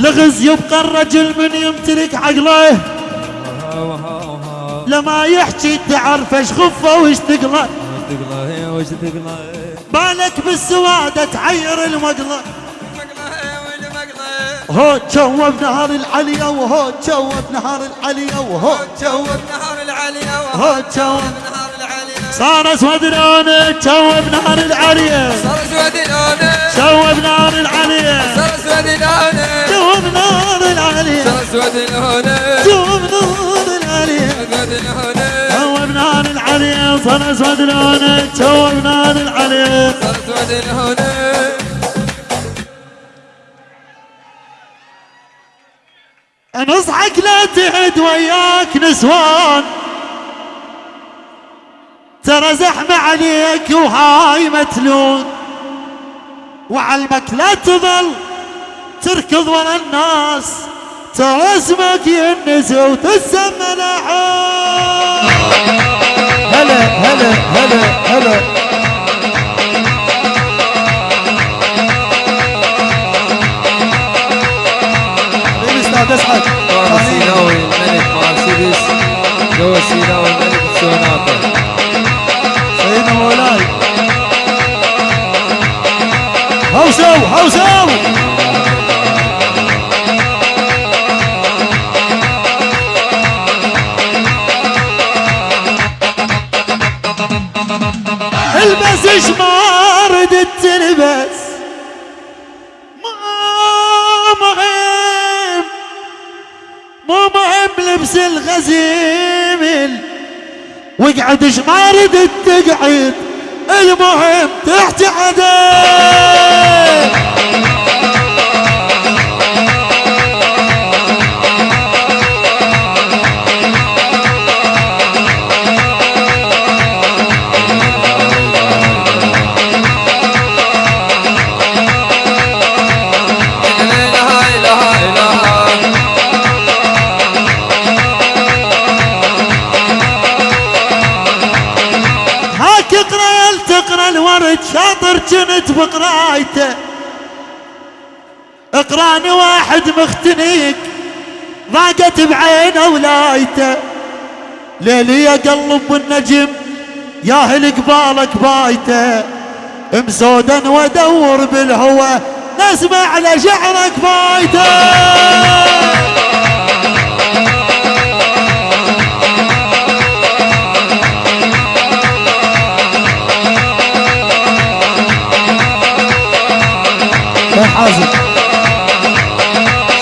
لغز يبقى الرجل من يمتلك عقله. لما يحكي تعرف إيش خفه وايش تقله. بالك بالسوادة تعير المقلة. مقلى هو تشوف نهار العليا وهو تشوف نهار العليا وهو تشوف نهار العالية هو تشوف نهار العالية صار اسود لونه تشوف نهار العليا. صار اسود لونه. صار اسود لونه تشوف نهار العليا صار اسود نصحك لا تعد وياك نسوان. ترى زحمة عليك وهاي متلون. وعلمك لا تظل تركض ورا الناس. ترى اسمك ينس وتسمى لحون هلا هلا هلا هلا. حبيبي أستاذ اسعد. السيناوي الملك مرسيدس. جو السيناوي الملك سوناتا. سيدنا مولاي. هوسو هوسو البس إيش ما ردت تلبس ما مهم. مو مهم لبس الغزيم. واقعد إيش ما ردت تقعد المهم تحت عدل الورد شاطر كنت بقرايته. اقراني واحد مختنيك ضاقت بعينه ولايته ليلي قلب بالنجم ياهل قبالك بايته. مسودا وادور بالهوى نسمع على شعرك بايته. حازم.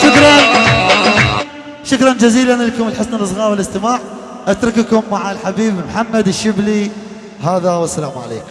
شكرا. شكرا جزيلا لكم لحسن الإصغاء والاستماع. أترككم مع الحبيب محمد الشبلي. هذا والسلام عليكم.